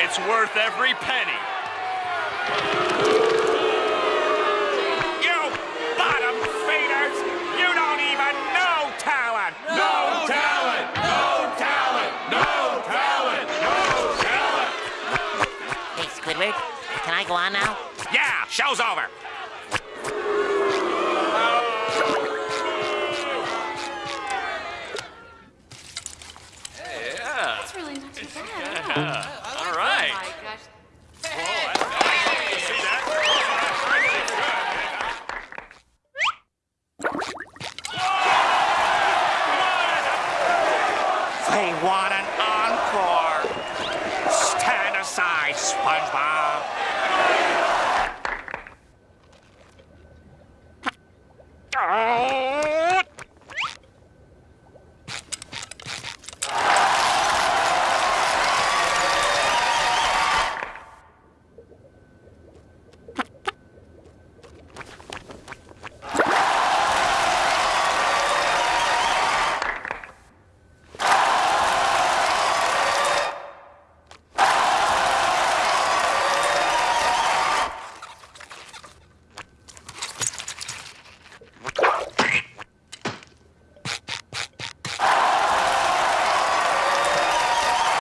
It's worth every penny. You bottom feeders! You don't even know talent! No, talent! No talent! No talent! No talent! Hey, Squidward, can I go on now? Yeah, show's over. Too bad. Yeah. Oh, All right. Oh my gosh. They want an encore. Stand aside, SpongeBob. Oh!